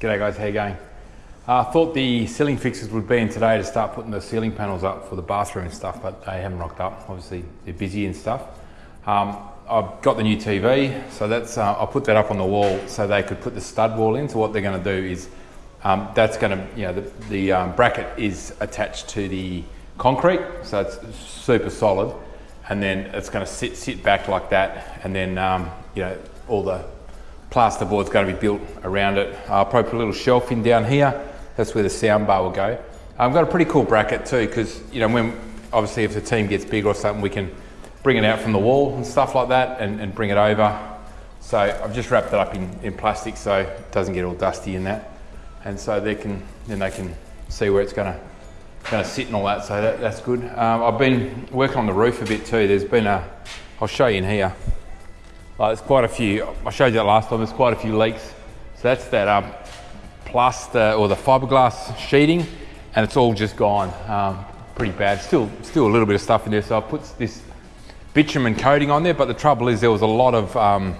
G'day guys, how you going? I uh, thought the ceiling fixes would be in today to start putting the ceiling panels up for the bathroom and stuff, but they haven't rocked up. Obviously, they're busy and stuff. Um, I've got the new TV, so that's uh, I'll put that up on the wall so they could put the stud wall in. So what they're going to do is um, that's going to, you know, the, the um, bracket is attached to the concrete, so it's super solid, and then it's going to sit sit back like that, and then um, you know all the plasterboard's going to be built around it. I'll probably put a little shelf in down here. That's where the sound bar will go. I've got a pretty cool bracket too, because you know when obviously if the team gets big or something, we can bring it out from the wall and stuff like that, and, and bring it over. So I've just wrapped it up in, in plastic so it doesn't get all dusty in that, and so they can then they can see where it's going to going to sit and all that. So that, that's good. Um, I've been working on the roof a bit too. There's been a, I'll show you in here. Like there's quite a few, I showed you that last time, there's quite a few leaks. So that's that um, plaster or the fiberglass sheeting and it's all just gone. Um, pretty bad. Still, still a little bit of stuff in there. So I put this bitumen coating on there, but the trouble is there was a lot of um,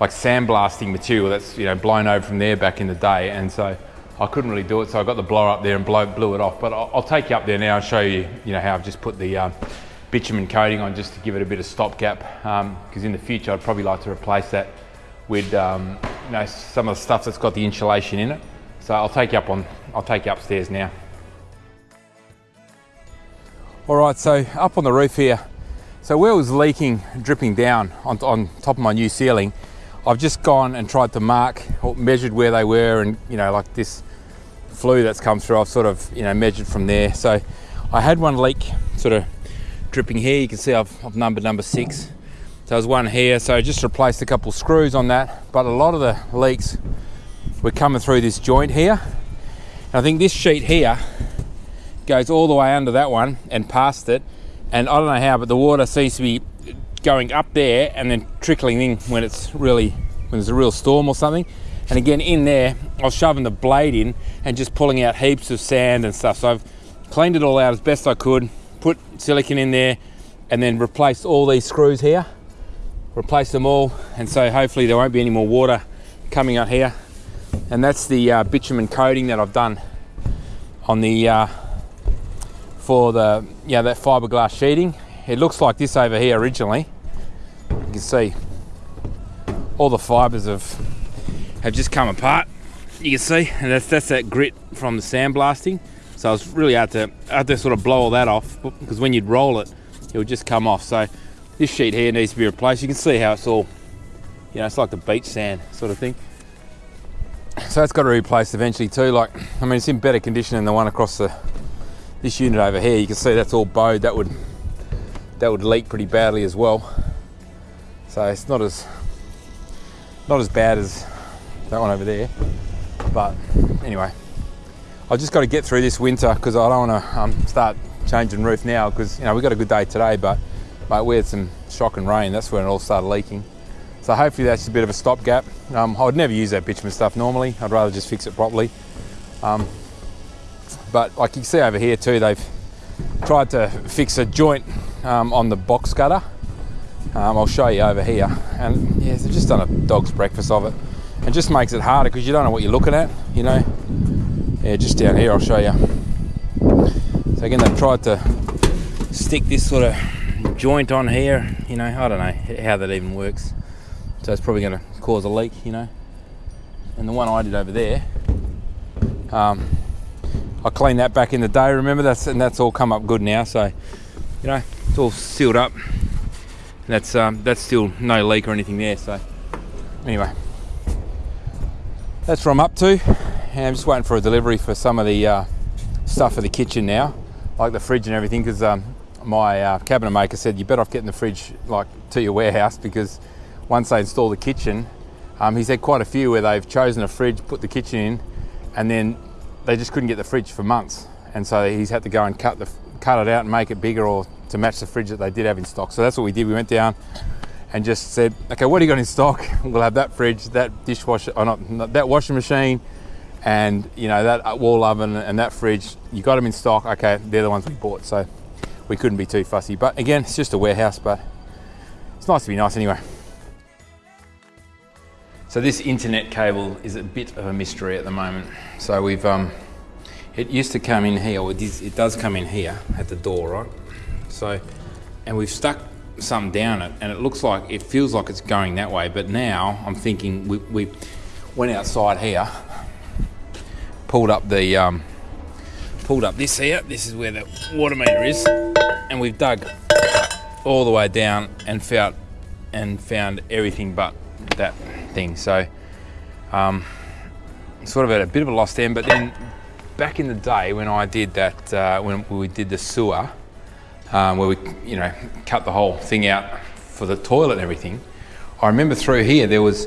like sandblasting material that's you know blown over from there back in the day, and so I couldn't really do it. So I got the blower up there and blow, blew it off. But I'll, I'll, take you up there now and show you you know how I've just put the um, bitumen coating on just to give it a bit of stopgap because um, in the future I'd probably like to replace that with um, you know some of the stuff that's got the insulation in it. So I'll take you up on I'll take you upstairs now. All right, so up on the roof here. So where it was leaking, dripping down on, on top of my new ceiling, I've just gone and tried to mark or measured where they were and you know like this flue that's come through I've sort of you know measured from there so I had one leak sort of dripping here. You can see I've, I've numbered number six. So there's one here. So I just replaced a couple screws on that. But a lot of the leaks were coming through this joint here. And I think this sheet here goes all the way under that one and past it. And I don't know how, but the water seems to be going up there and then trickling in when it's really, when there's a real storm or something. And again, in there, I was shoving the blade in and just pulling out heaps of sand and stuff. So I've cleaned it all out as best I could put silicon in there and then replace all these screws here. Replace them all and so hopefully there won't be any more water coming out here. And that's the uh, bitumen coating that I've done on the uh, for the yeah that fiberglass sheeting. It looks like this over here originally. You can see all the fibers have have just come apart. You can see and that's that's that grit from the sandblasting so I was really hard to, had to sort of blow all that off because when you'd roll it, it would just come off. So this sheet here needs to be replaced. You can see how it's all, you know, it's like the beach sand sort of thing. So that's got to be replaced eventually too. Like, I mean, it's in better condition than the one across the this unit over here. You can see that's all bowed. That would that would leak pretty badly as well. So it's not as not as bad as that one over there. But anyway, I've just got to get through this winter because I don't want to um, start changing roof now because you know we got a good day today, but mate, we had some shock and rain. That's when it all started leaking. So hopefully that's a bit of a stopgap. Um, I would never use that bitumen stuff normally. I'd rather just fix it properly. Um, but like you can see over here too, they've tried to fix a joint um, on the box gutter. Um, I'll show you over here. And yeah, they've just done a dog's breakfast of it. It just makes it harder because you don't know what you're looking at, you know yeah, just down here I'll show you. So again, they've tried to stick this sort of joint on here, you know, I don't know how that even works. So it's probably going to cause a leak, you know. And the one I did over there, um, I cleaned that back in the day, remember, that's and that's all come up good now. So, you know, it's all sealed up. And that's, um, that's still no leak or anything there. So anyway, that's where I'm up to. I'm just waiting for a delivery for some of the uh, stuff for the kitchen now, like the fridge and everything, because um, my uh, cabinet maker said you better off getting the fridge like to your warehouse because once they install the kitchen, um, he's had quite a few where they've chosen a fridge, put the kitchen in, and then they just couldn't get the fridge for months, and so he's had to go and cut the cut it out and make it bigger or to match the fridge that they did have in stock. So that's what we did. We went down and just said, okay, what do you got in stock? We'll have that fridge, that dishwasher, or not, not that washing machine, and you know that wall oven and that fridge you got them in stock okay they're the ones we bought so we couldn't be too fussy but again it's just a warehouse but it's nice to be nice anyway So this internet cable is a bit of a mystery at the moment. So we've, um, it used to come in here, or it, is, it does come in here at the door, right? So, and we've stuck something down it, and it looks like, it feels like it's going that way, but now I'm thinking we, we went outside here, pulled up the, um, pulled up this here, this is where the water meter is, and we've dug all the way down and found, and found everything but that thing. So, um, sort of at a bit of a lost end, but then back in the day when I did that, uh, when we did the sewer, um, where we, you know, cut the whole thing out for the toilet and everything, I remember through here there was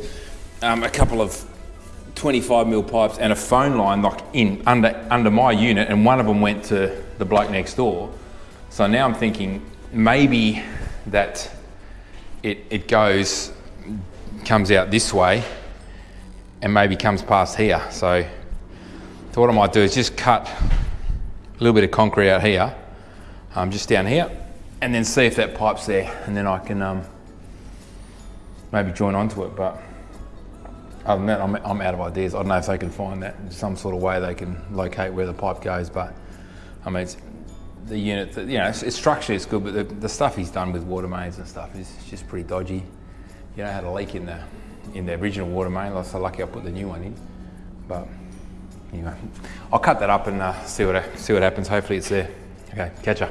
um, a couple of 25 mil pipes and a phone line like in under under my unit, and one of them went to the bloke next door. So now I'm thinking maybe that it it goes comes out this way and maybe comes past here. So, so what I might do is just cut a little bit of concrete out here, um, just down here, and then see if that pipe's there, and then I can um, maybe join onto it. But other than that, I'm, I'm out of ideas. I don't know if they can find that some sort of way they can locate where the pipe goes. But I mean, the unit, you know, it's, it's structurally it's good, but the, the stuff he's done with water mains and stuff is just pretty dodgy you know, had a leak in the in the original water main. I was so lucky I put the new one in. But anyway, I'll cut that up and uh, see what see what happens. Hopefully it's there. Okay, catch ya.